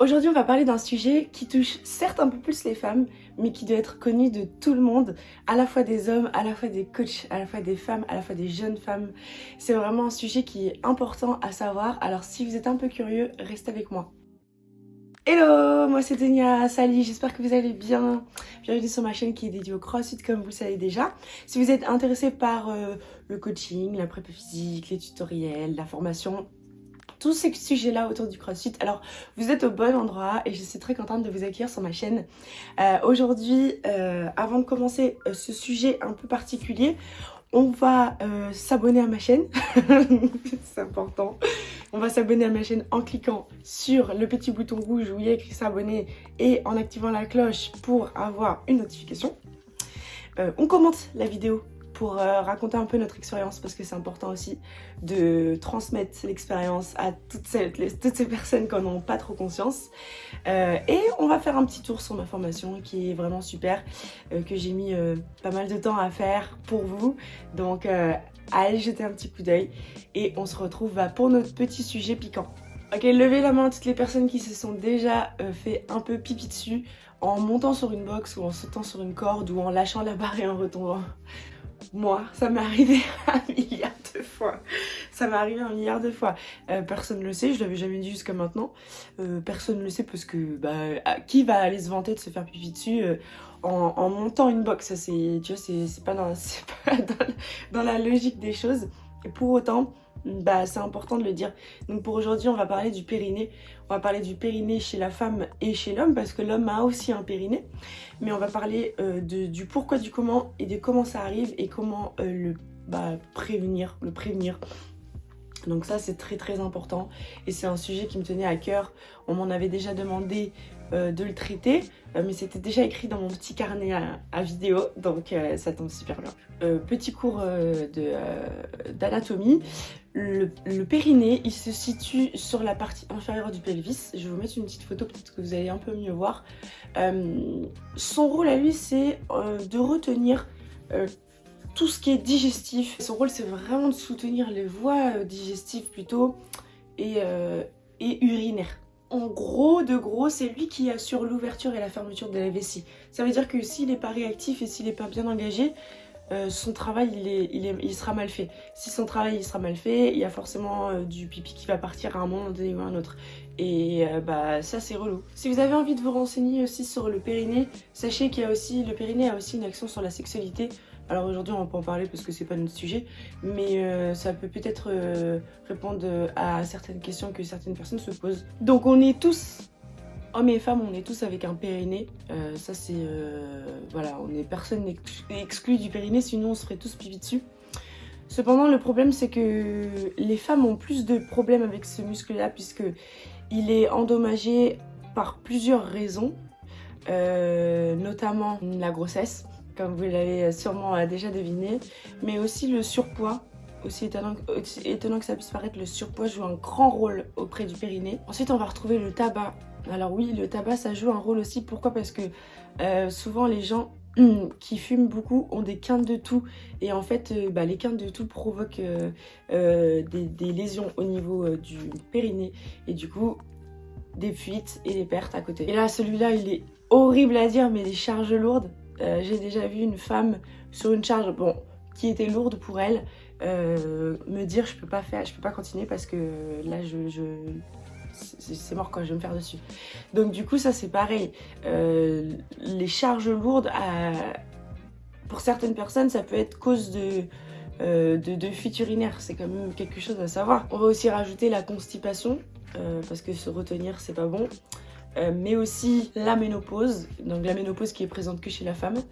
Aujourd'hui, on va parler d'un sujet qui touche certes un peu plus les femmes, mais qui doit être connu de tout le monde, à la fois des hommes, à la fois des coachs, à la fois des femmes, à la fois des jeunes femmes. C'est vraiment un sujet qui est important à savoir, alors si vous êtes un peu curieux, restez avec moi. Hello, moi c'est Denia Sali, j'espère que vous allez bien. Bienvenue sur ma chaîne qui est dédiée au crossfit comme vous le savez déjà. Si vous êtes intéressé par euh, le coaching, la prépa physique, les tutoriels, la formation, tous ces sujets-là autour du CrossFit. Alors, vous êtes au bon endroit et je suis très contente de vous accueillir sur ma chaîne. Euh, aujourd'hui, euh, avant de commencer euh, ce sujet un peu particulier, on va s'abonner à ma chaîne. C'est important. On va s'abonner à ma chaîne en cliquant sur le petit bouton rouge où il y a écrit s'abonner et en activant la cloche pour avoir une notification. on commente la vidéo pour euh, raconter un peu notre expérience parce que c'est important aussi de transmettre l'expérience à toutes ces, personnes qui n'en ont pas trop conscience. Euh, et on va faire un petit tour sur ma formation qui est vraiment super, euh, que j'ai mis pas mal de temps à faire pour vous. Donc allez jeter un petit coup d'œil et on se retrouve bah, pour notre petit sujet piquant. Ok, levez la main à toutes les personnes qui se sont déjà fait un peu pipi dessus en montant sur une box ou en sautant sur une corde ou en lâchant la barre et en retombant. Moi, ça m'est arrivé un milliard de fois. Ça m'est arrivé un milliard de fois. Euh, personne ne le sait, je l'avais jamais dit jusqu'à maintenant. Euh, personne ne le sait parce que bah, qui va aller se vanter de se faire pipi dessus euh, en, montant une box? C'est, tu c'est pas, dans, pas dans la logique des choses. Et pour autant, bah, c'est important de le dire. Donc pour aujourd'hui, on va parler du périnée. On va parler du périnée chez la femme et chez l'homme parce que l'homme a aussi un périnée. Mais on va parler euh, du pourquoi, du comment et de comment ça arrive et comment euh, le bah, prévenir, le prévenir. Donc ça c'est très très important et c'est un sujet qui me tenait à cœur. On m'en avait déjà demandé euh, de le traiter, mais c'était déjà écrit dans mon petit carnet à, vidéo, donc ça tombe super bien. petit cours d'anatomie, le, périnée, il se situe sur la partie inférieure du pelvis. Je vais vous mettre une petite photo, peut-être que vous allez un peu mieux voir. Euh, son rôle à lui, c'est euh, de retenir euh, tout ce qui est digestif. Son rôle, c'est vraiment de soutenir les voies digestives plutôt et urinaires. En gros, de gros, c'est lui qui assure l'ouverture et la fermeture de la vessie. Ça veut dire que s'il n'est pas réactif et s'il n'est pas bien engagé, euh, son travail il, est, il, sera mal fait. Si son travail il sera mal fait, il y a forcément euh, du pipi qui va partir à un moment donné ou à un autre. Et euh, bah ça c'est relou. Si vous avez envie de vous renseigner aussi sur le périnée, sachez qu'il y a aussi, le périnée a aussi une action sur la sexualité. Alors aujourd'hui on pas en parler parce que c'est pas notre sujet, mais ça peut peut-être répondre à certaines questions que certaines personnes se posent. Donc on est tous hommes et femmes, on est tous avec un périnée. Euh, ça, c'est... Euh, voilà, on est personne exclu du périnée, sinon on se ferait tous pipi dessus. Cependant, le problème, c'est que les femmes ont plus de problèmes avec ce muscle-là, puisque il est endommagé par plusieurs raisons, euh, notamment la grossesse, comme vous l'avez sûrement déjà deviné, mais aussi le surpoids. Aussi étonnant, aussi étonnant que ça puisse paraître, le surpoids joue un grand rôle auprès du périnée. Ensuite, on va retrouver le tabac alors oui, le tabac, ça joue un rôle aussi. Pourquoi? Parce que euh, souvent, les gens qui fument beaucoup ont des quintes de tout et en fait euh, bah, les quintes de tout provoquent euh, des, lésions au niveau du périnée et du coup des fuites et des pertes à côté. Et là celui-là il est horrible à dire mais des charges lourdes. J'ai déjà vu une femme sur une charge bon qui était lourde pour elle me dire je peux pas faire, je peux pas continuer parce que là je c'est mort quand je vais me faire dessus. Donc du coup ça c'est pareil, euh, les charges lourdes, pour certaines personnes ça peut être cause de, euh, de, fuite urinaire, c'est quand même quelque chose à savoir. On va aussi rajouter la constipation, euh, parce que se retenir c'est pas bon. Mais aussi la ménopause, donc la ménopause qui est présente que chez la femme,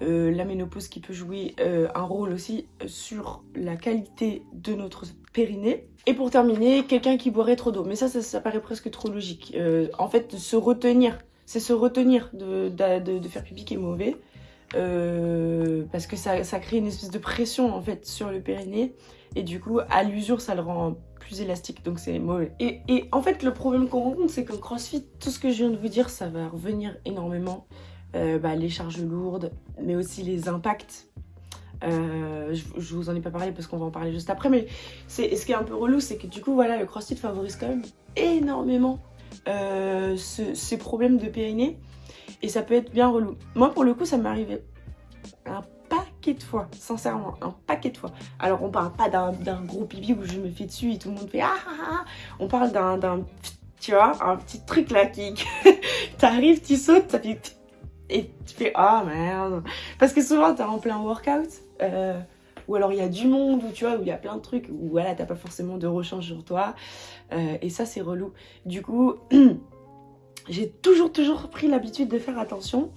la ménopause qui peut jouer un rôle aussi sur la qualité de notre périnée, et pour terminer, quelqu'un qui boirait trop d'eau. Mais ça, ça, paraît presque trop logique. Euh, en fait, se retenir, c'est se retenir de, de, faire pipi qui est mauvais. Euh, parce que ça, ça, crée une espèce de pression en fait sur le périnée. Et du coup, à l'usure, ça le rend plus élastique. Donc c'est mauvais. Et, en fait, le problème qu'on rencontre, c'est qu'en crossfit, tout ce que je viens de vous dire, ça va revenir énormément. Euh, bah, les charges lourdes, mais aussi les impacts euh, je, vous en ai pas parlé parce qu'on va en parler juste après, mais ce qui est un peu relou, c'est que du coup, voilà, le crossfit favorise quand même énormément euh, ces problèmes de périnée. Et ça peut être bien relou. Moi, pour le coup, ça m'est arrivé de fois, sincèrement, un paquet de fois. Alors, on parle pas d'un gros pipi où je me fais dessus et tout le monde fait ah ah ah. On parle d'un, tu vois, un petit truc là qui... T'arrives, tu sautes, ça fait... Et tu fais ah merde. Parce que souvent, t'es en plein workout. Euh, ou alors il y a du monde, ou tu vois, où il y a plein de trucs, où voilà, t'as pas forcément de rechange sur toi. Euh, et ça, c'est relou. Du coup, j'ai toujours, toujours pris l'habitude de faire attention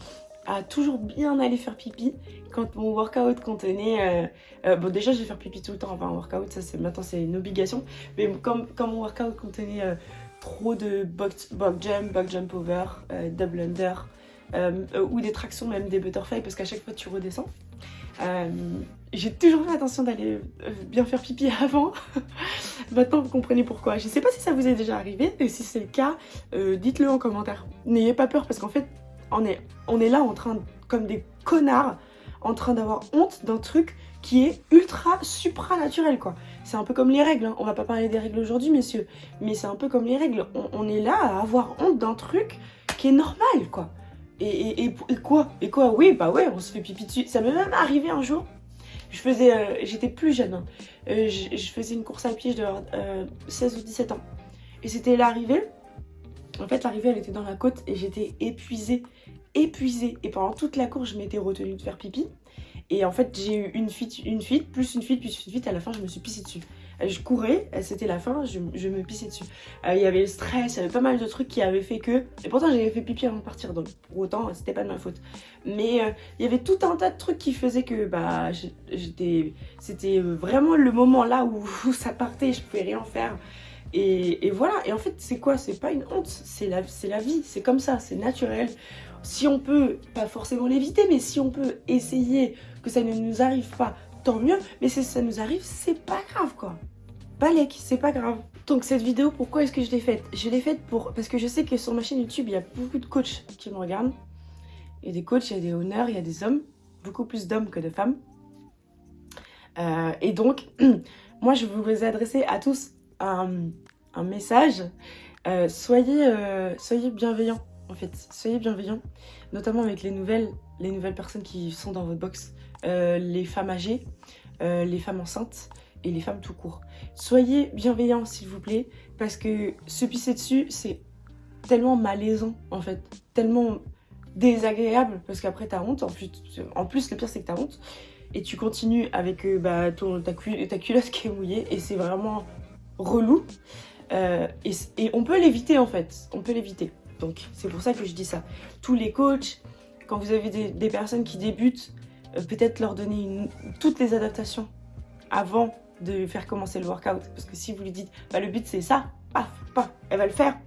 toujours bien aller faire pipi quand mon workout contenait... Euh, euh, bon, déjà, je vais faire pipi tout le temps avant un workout, ça, maintenant, c'est une obligation. Mais quand mon workout contenait trop de box, box jump, box jump over, double under, ou des tractions, même des butterfly, parce qu'à chaque fois, tu redescends. J'ai toujours fait attention d'aller euh, bien faire pipi avant. Maintenant, vous comprenez pourquoi. Je ne sais pas si ça vous est déjà arrivé, et si c'est le cas, euh, dites-le en commentaire. N'ayez pas peur, parce qu'en fait, on est, on est là en train, comme des connards, en train d'avoir honte d'un truc qui est ultra supranaturel, quoi. C'est un peu comme les règles, hein. on va pas parler des règles aujourd'hui, messieurs, mais c'est un peu comme les règles. On, est là à avoir honte d'un truc qui est normal, quoi. Et, et, et, quoi? Et quoi? Oui, bah ouais, on se fait pipi dessus. Ça m'est même arrivé un jour, je faisais, euh, j'étais plus jeune, hein. euh, je, faisais une course à pied, je devais avoir 16 ou 17 ans. Et c'était l'arrivée. En fait, l'arrivée, elle était dans la côte et j'étais épuisée, épuisée. Et pendant toute la course, je m'étais retenue de faire pipi. Et en fait, j'ai eu une fuite, une fuite, plus une fuite, plus une fuite. À la fin, je me suis pissée dessus. Euh, je courais, euh, c'était la fin, je, me pissais dessus. Euh, il y avait le stress, il y avait pas mal de trucs qui avaient fait que... Et pourtant j'avais fait pipi avant de partir, donc pour autant c'était pas de ma faute. Mais il y avait tout un tas de trucs qui faisaient que bah j'étais... C'était vraiment le moment là où, ça partait, je pouvais rien faire. Et, voilà, et en fait c'est quoi? C'est pas une honte, c'est la, la vie, c'est comme ça, c'est naturel. Si on peut, pas forcément l'éviter, mais si on peut essayer que ça ne nous arrive pas tant mieux. Mais si ça nous arrive, c'est pas grave quoi. Balek, c'est pas grave. Donc cette vidéo, pourquoi est-ce que je l'ai faite? Je l'ai faite pour parce que je sais que sur ma chaîne YouTube, il y a beaucoup de coachs qui me regardent. Il y a des coachs, il y a des honneurs, il y a des hommes. Beaucoup plus d'hommes que de femmes. Euh, et donc, moi, je vous adresser à tous un, message. Euh, soyez, euh, soyez bienveillants, en fait. Soyez bienveillants, notamment avec les nouvelles, les nouvelles personnes qui sont dans votre box. Euh, les femmes âgées, euh, les femmes enceintes et les femmes tout court. Soyez bienveillants s'il vous plaît parce que se pisser dessus c'est tellement malaisant en fait, tellement désagréable parce qu'après t'as honte, en plus, en plus le pire c'est que t'as honte et tu continues avec bah, ton, ta, culotte qui est mouillée et c'est vraiment relou et, et, on peut l'éviter en fait, on peut l'éviter. Donc c'est pour ça que je dis ça. Tous les coachs, quand vous avez des personnes qui débutent, euh, peut-être leur donner toutes les adaptations avant de faire commencer le workout. Parce que si vous lui dites, bah, le but c'est ça, paf, paf, elle va le faire.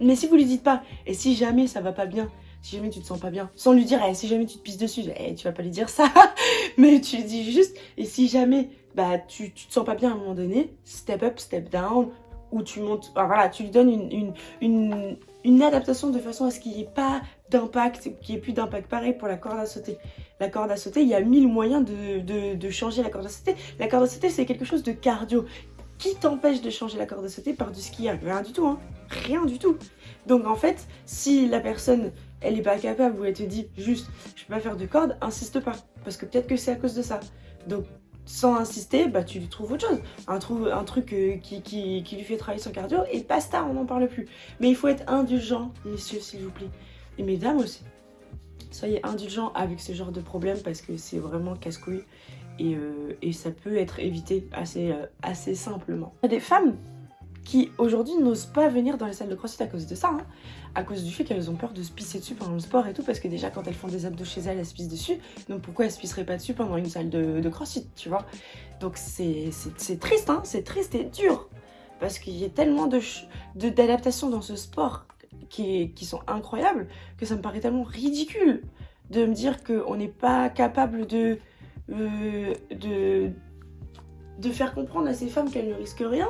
Mais si vous lui dites pas, et si jamais ça va pas bien, si jamais tu te sens pas bien, sans lui dire, eh, si jamais tu te pisses dessus, eh, tu vas pas lui dire ça, mais tu dis juste, et si jamais bah, tu, tu te sens pas bien à un moment donné, step up, step down, ou tu montes, voilà, tu lui donnes une, une, une adaptation de façon à ce qu'il n'y ait pas d'impact, qu'il n'y ait plus d'impact. Pareil pour la corde à sauter. La corde à sauter, il y a mille moyens de, changer la corde à sauter. La corde à sauter, c'est quelque chose de cardio. Qui t'empêche de changer la corde à sauter par du ski? Rien du tout, hein. Rien du tout. Donc en fait, si la personne, elle n'est pas capable ou elle te dit juste, je peux pas faire de corde, insiste pas. Parce que peut-être que c'est à cause de ça. Donc sans insister, bah, tu lui trouves autre chose. Un, un truc euh, qui, lui fait travailler son cardio et basta, on n'en parle plus. Mais il faut être indulgent, messieurs, s'il vous plaît. Et mesdames aussi. Soyez indulgents avec ce genre de problème parce que c'est vraiment casse-couille. Et, euh, ça peut être évité assez, euh, assez simplement. Des femmes qui aujourd'hui n'osent pas venir dans les salles de crossfit à cause de ça, hein. à cause du fait qu'elles ont peur de se pisser dessus pendant le sport et tout, parce que déjà quand elles font des abdos chez elles, elles se pissent dessus, donc pourquoi elles se pisseraient pas dessus pendant une salle de, crossfit, tu vois? Donc c'est triste, hein, c'est triste et dur, parce qu'il y a tellement d'adaptations de, dans ce sport qui, qui sont incroyables, que ça me paraît tellement ridicule de me dire qu'on n'est pas capable de, euh, de, de faire comprendre à ces femmes qu'elles ne risquent rien,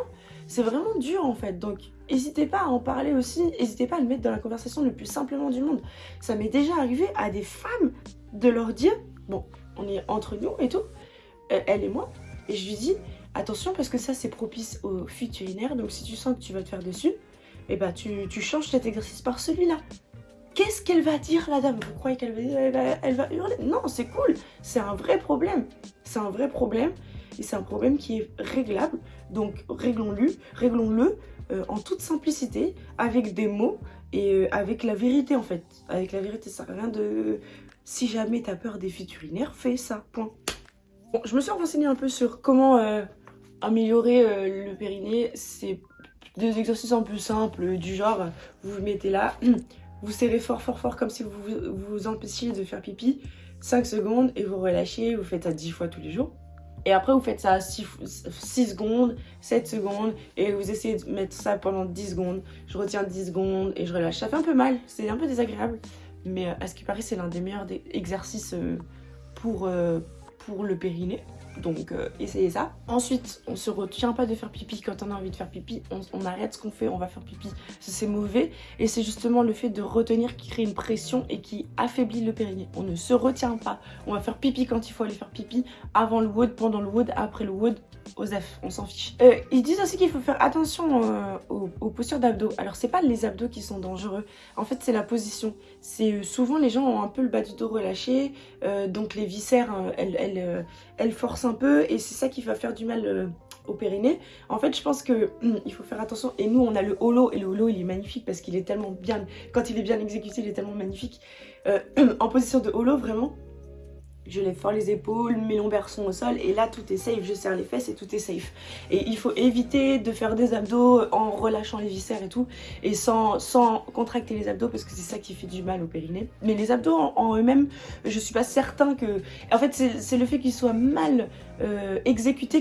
c'est vraiment dur en fait. Donc n'hésitez pas à en parler aussi, n'hésitez pas à le mettre dans la conversation le plus simplement du monde. Ça m'est déjà arrivé à des femmes de leur dire, bon, on est entre nous et tout, euh, elle et moi, et je lui dis, attention parce que ça c'est propice aux fuites donc si tu sens que tu vas te faire dessus, et bah tu, changes cet exercice par celui-là. Qu'est-ce qu'elle va dire la dame? Vous croyez qu'elle va, elle va, hurler? Non, c'est cool, c'est un vrai problème. C'est un vrai problème et c'est un problème qui est réglable. Donc réglons-le, réglons-le euh, en toute simplicité, avec des mots et euh, avec la vérité en fait. Avec la vérité, ça rien de... Si jamais tu as peur des fuites urinaires, fais ça, point. Bon, je me suis renseignée un peu sur comment euh, améliorer le périnée. C'est des exercices un peu simples, du genre, vous vous mettez là, vous serrez fort fort fort comme si vous vous empêchiez de faire pipi, 5 secondes et vous relâchez, vous faites ça 10 fois tous les jours. Et après, vous faites ça 6, 6, secondes, 7 secondes, et vous essayez de mettre ça pendant 10 secondes. Je retiens 10 secondes et je relâche. Ça fait un peu mal, c'est un peu désagréable, mais euh, à ce qui paraît, c'est l'un des meilleurs exercices euh, pour, euh, pour le périnée. Donc euh, essayez ça. Ensuite, on se retient pas de faire pipi quand on a envie de faire pipi. On, arrête ce qu'on fait, on va faire pipi. C'est mauvais. Et c'est justement le fait de retenir qui crée une pression et qui affaiblit le périnée. On ne se retient pas. On va faire pipi quand il faut aller faire pipi. Avant le wood, pendant le wood, après le wood aux F, on s'en fiche. Euh, ils disent aussi qu'il faut faire attention euh, aux, postures d'abdos. Alors c'est pas les abdos qui sont dangereux, en fait c'est la position. C'est souvent les gens ont un peu le bas du dos relâché, donc les viscères elles, elles, elles, forcent peu et c'est ça qui va faire du mal au périnée. En fait je pense que il faut faire attention et nous on a le holo et le holo il est magnifique parce qu'il est tellement bien, quand il est bien exécuté il est tellement magnifique. en position de holo vraiment je lève fort les épaules, mes lombaires sont au sol et là tout est safe, je serre les fesses et tout est safe. Et il faut éviter de faire des abdos en relâchant les viscères et tout et sans, contracter les abdos parce que c'est ça qui fait du mal au périnée. Mais les abdos en, eux-mêmes, je suis pas certain que... En fait c'est le fait qu'ils soient mal euh,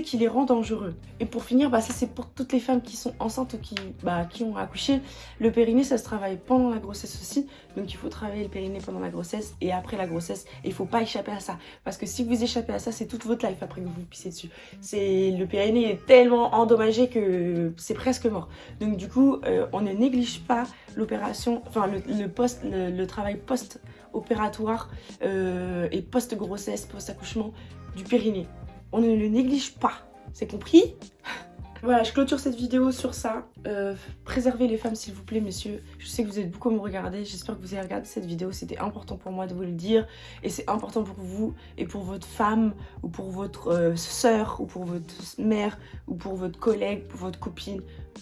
qui les rend dangereux. Et pour finir, bah, ça c'est pour toutes les femmes qui sont enceintes ou qui, bah, qui ont accouché. Le périnée ça se travaille pendant la grossesse aussi, donc il faut travailler le périnée pendant la grossesse et après la grossesse. Et il faut pas échapper à ça parce que si vous échappez à ça, c'est toute votre life après que vous vous pissez dessus. Le périnée est tellement endommagé que c'est presque mort. Donc du coup, euh, on ne néglige pas l'opération, enfin le, travail post-opératoire euh, et post-grossesse, post-accouchement du périnée. On ne le néglige pas. C'est compris voilà, je clôture cette vidéo sur ça. Euh, préservez les femmes s'il vous plaît, messieurs. Je sais que vous êtes beaucoup à me regarder. J'espère que vous avez regardé cette vidéo. C'était important pour moi de vous le dire. Et c'est important pour vous et pour votre femme ou pour votre euh, soeur ou pour votre mère ou pour votre collègue, pour votre copine,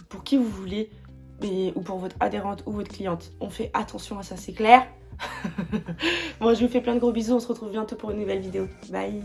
pour qui vous voulez. ou pour votre adhérente ou votre cliente. On fait attention à ça, c'est clair Moi, je vous fais plein de gros bisous. On se retrouve bientôt pour une nouvelle vidéo. Bye